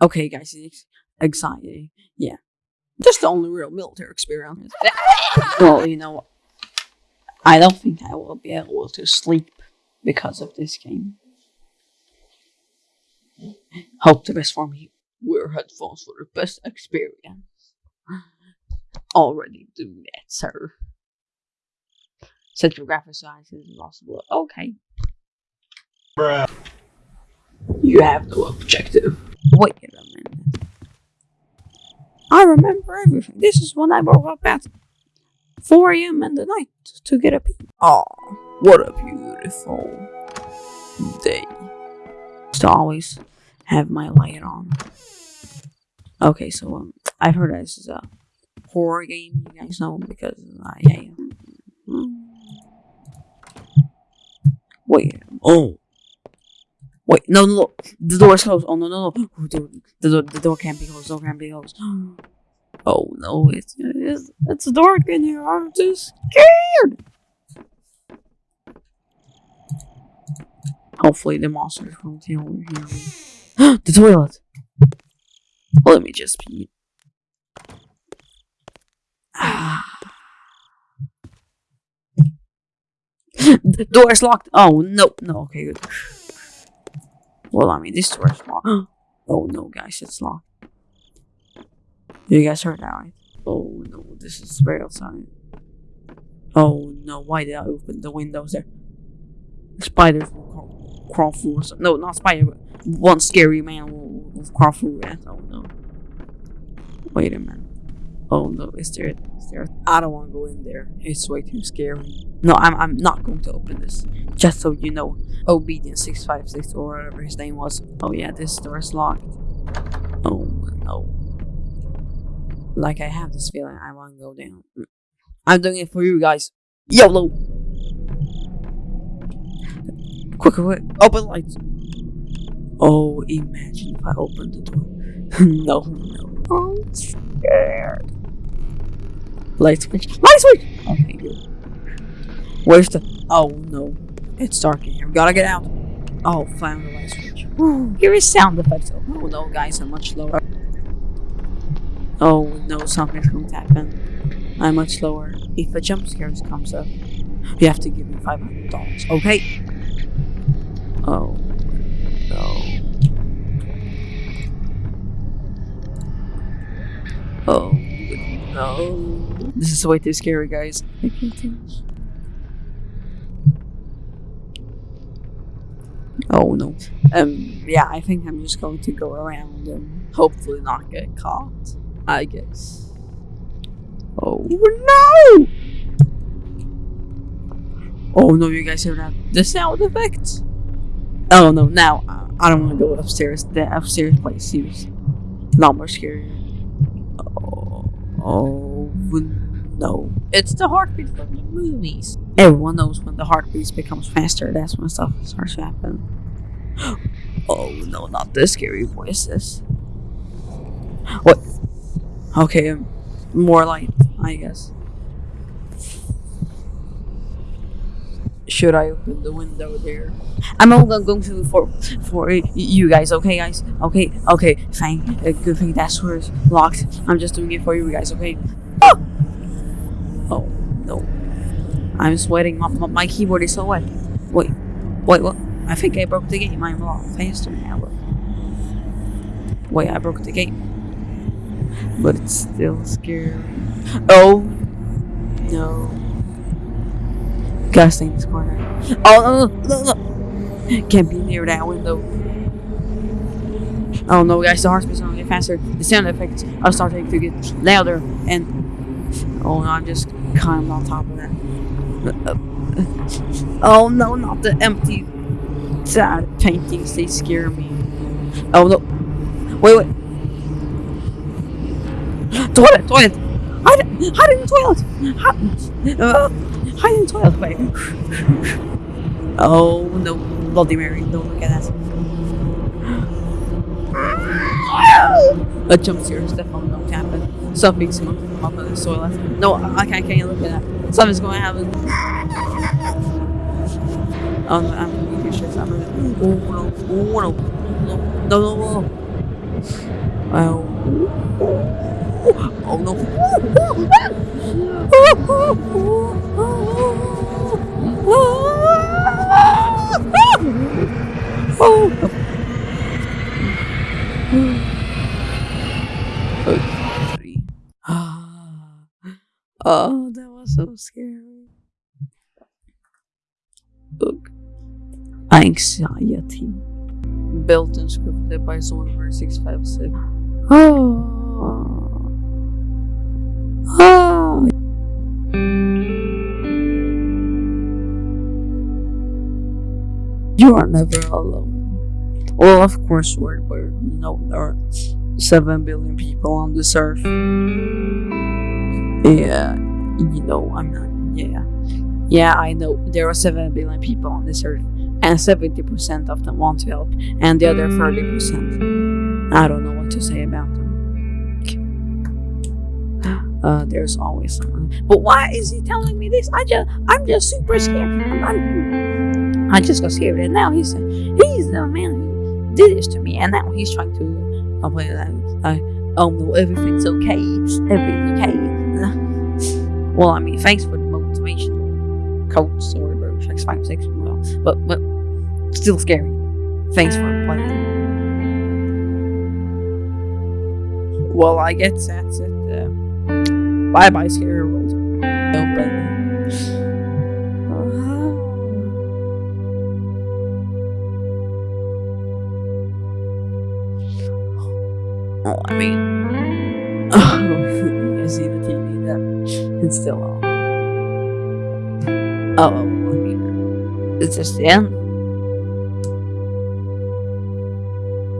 Okay, guys, anxiety. Yeah. Just the only real military experience. well, you know, I don't think I will be able to sleep because of this game. Hope the best for me. Wear headphones for the best experience. Already do that, sir. Set your graphic size as possible. Okay. Bruh. You have no objective. Wait a minute. I remember everything. This is when I woke up at 4 a.m. in the night to get a pee. Oh, what a beautiful day. To always have my light on. Okay, so um, I've heard this is a horror game. You guys know because I. I wait. Oh. Wait, no, no, no. The door is closed. Oh, no, no, no. Oh, dude, the, door, the door can't be closed. The door can't be closed. Oh, no. It's, it's, it's dark in here. I'm just scared. Hopefully the monsters won't hear me. the toilet. Let me just pee. The door is locked. Oh, no. No, okay, good. Well, I mean, this door is locked. oh, no, guys, it's locked. You guys heard that, right? Oh, no, this is very outside. Oh, no, why did I open the windows there? Spiders will crawl, crawl through. No, not spider, but one scary man will, will crawl through it. Oh, no. Wait a minute. Oh no, is there, is there? I don't want to go in there. It's way too scary. No, I'm, I'm not going to open this. Just so you know. Obedience 656 or whatever his name was. Oh yeah, this door is locked. Oh no. Like I have this feeling I want to go down. Mm. I'm doing it for you guys. YOLO! Quick, quick, open lights. Oh, imagine if I opened the door. no, no. I'm scared. Light switch. Light switch! Okay, good. Where's the... Oh, no. It's dark in here. We gotta get out. Oh, found the light switch. Here is sound effects. Oh, no, guys, I'm much lower. Oh, no, something's going to happen. I'm much lower. If a jump scare comes up, you have to give me $500. Okay? Oh, no. Oh, no. This is way too scary, guys. I can't do this. Oh no. Um, yeah, I think I'm just going to go around and hopefully not get caught. I guess. Oh no! Oh no, you guys hear that? The sound effects? Oh no, now uh, I don't want to go upstairs. The upstairs place seems not more scary. Oh, oh no. It's the heartbeat from the movies. Everyone knows when the heartbeat becomes faster, that's when stuff starts to happen. Oh no, not the scary voices. What? Okay, more light, I guess. Should I open the window there? I'm only going to for for you guys, okay, guys? Okay, okay, fine. Uh, good thing that door is locked. I'm just doing it for you guys, okay? Oh. I'm sweating. My, my, keyboard is so wet. Wait, wait, what? I think I broke the game. I'm a lot faster now. Wait, I broke the game. But it's still scary. Oh! No. Gotta in this corner. Oh, no, no, no! Can't be near that window. Oh no, guys, the heartbeat's gonna get faster. The sound effects are starting to get louder, and oh no, I'm just climbing on top of that. Oh no, not the empty sad paintings, they scare me. Oh no. Wait, wait. Toilet, toilet! Hide, hide in the toilet! Hide, uh, hide in the toilet, wait. Oh no, Bloody Mary, don't look at that. A jump scare going to happen. Something's come up in the toilet. No, I can't, can't look at that. Something's going to happen. Oh, no, I'm pretty sure something. Oh no, oh no, no, no, no, no. Oh. Oh no. Oh. Three. Oh, that was so scary. Look. Anxiety. Built and scripted by Solver 656. Oh. Oh. You are never alone. Well, of course, we're, we're you know, there are 7 billion people on this earth. Yeah, you know, I'm not, yeah. Yeah, I know there are 7 billion people on this earth, and 70% of them want to help, and the other 30%, I don't know what to say about them. Uh, there's always someone. But why is he telling me this? I just, I'm just super scared. I'm, I'm, I just got scared, and now he's, he's the man who did this to me, and now he's trying to complain that, like, oh no, everything's okay, everything's okay. Well, I mean, thanks for the motivational quote story, bro. Six five six, well, but but still scary. Thanks for playing. Well, I guess that's it. Uh, bye bye, scary world. Oh, I mean, It's still on. Oh, I mean, it's just the end.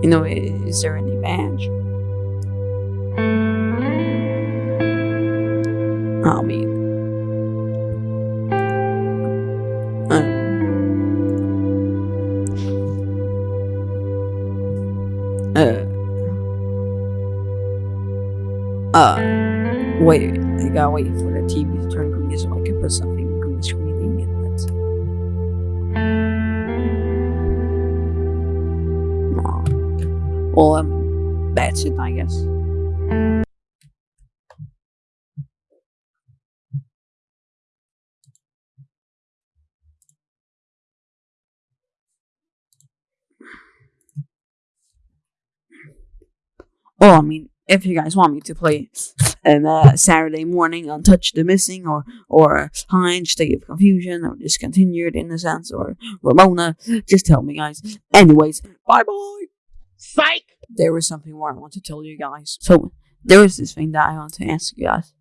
You know, is there any badge? I mean, uh, uh, wait, I gotta wait for the TV to turn green so I can put something green screening in it. Aw. Well, um, that's it, I guess. Oh, I mean, if you guys want me to play um, uh, Saturday morning on Touch the Missing or or Heinz State of Confusion or Discontinued Innocence or Ramona, just tell me, guys. Anyways, bye bye. Psych! There was something more I want to tell you guys. So there was this thing that I want to ask you guys.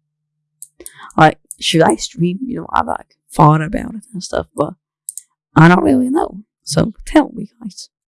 Like, should I stream? You know, I've like thought about it and stuff, but I don't really know. So tell me, guys.